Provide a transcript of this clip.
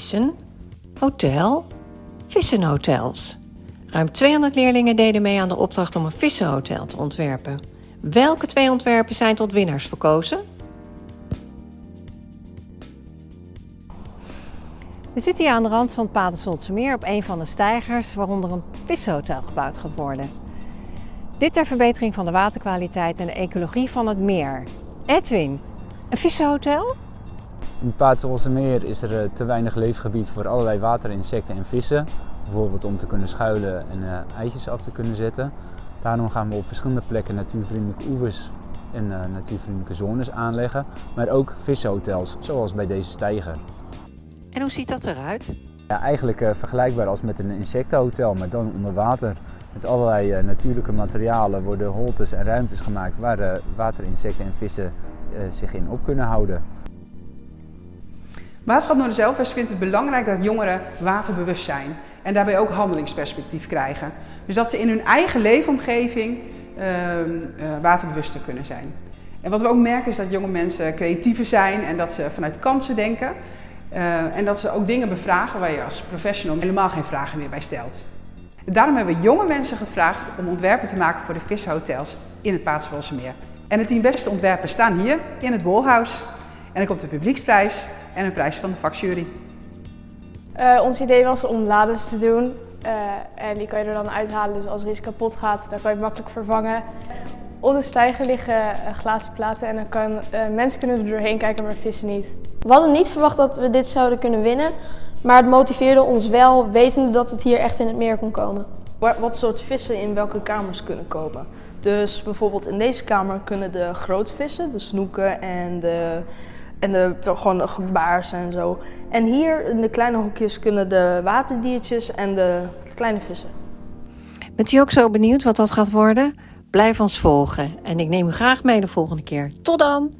vissen, hotel, vissenhotels. Ruim 200 leerlingen deden mee aan de opdracht om een vissenhotel te ontwerpen. Welke twee ontwerpen zijn tot winnaars verkozen? We zitten hier aan de rand van het Patersoltse meer op een van de steigers waaronder een vissenhotel gebouwd gaat worden. Dit ter verbetering van de waterkwaliteit en de ecologie van het meer. Edwin, een vissenhotel? In het Patersoltse meer is er eh, te weinig leefgebied voor allerlei waterinsecten en vissen. Bijvoorbeeld om te kunnen schuilen en uh, eitjes af te kunnen zetten. Daarom gaan we op verschillende plekken natuurvriendelijke oevers en uh, natuurvriendelijke zones aanleggen. Maar ook vissenhotels, zoals bij deze steiger. En hoe ziet dat eruit? Ja, eigenlijk vergelijkbaar als met een insectenhotel, maar dan onder water. Met allerlei natuurlijke materialen worden holtes en ruimtes gemaakt waar waterinsecten en vissen zich in op kunnen houden. Waterschap Noorderzelvers vindt het belangrijk dat jongeren waterbewust zijn en daarbij ook handelingsperspectief krijgen. Dus dat ze in hun eigen leefomgeving waterbewuster kunnen zijn. En wat we ook merken is dat jonge mensen creatiever zijn en dat ze vanuit kansen denken. Uh, en dat ze ook dingen bevragen waar je als professional helemaal geen vragen meer bij stelt. Daarom hebben we jonge mensen gevraagd om ontwerpen te maken voor de vishotels in het Paatswoldse meer. En de tien beste ontwerpen staan hier in het Bolhuis. En er komt een publieksprijs en een prijs van de vakjury. Uh, ons idee was om lades te doen. Uh, en die kan je er dan uithalen, dus als er iets kapot gaat, dan kan je het makkelijk vervangen. Op de stijger liggen glazen platen en dan kan, mensen kunnen er doorheen kijken, maar vissen niet. We hadden niet verwacht dat we dit zouden kunnen winnen, maar het motiveerde ons wel, wetende dat het hier echt in het meer kon komen. Wat soort vissen in welke kamers kunnen komen. Dus bijvoorbeeld in deze kamer kunnen de grote vissen, de snoeken en de, en de, gewoon de en zo. En hier in de kleine hokjes kunnen de waterdiertjes en de kleine vissen. Bent u ook zo benieuwd wat dat gaat worden? Blijf ons volgen en ik neem u graag mee de volgende keer. Tot dan!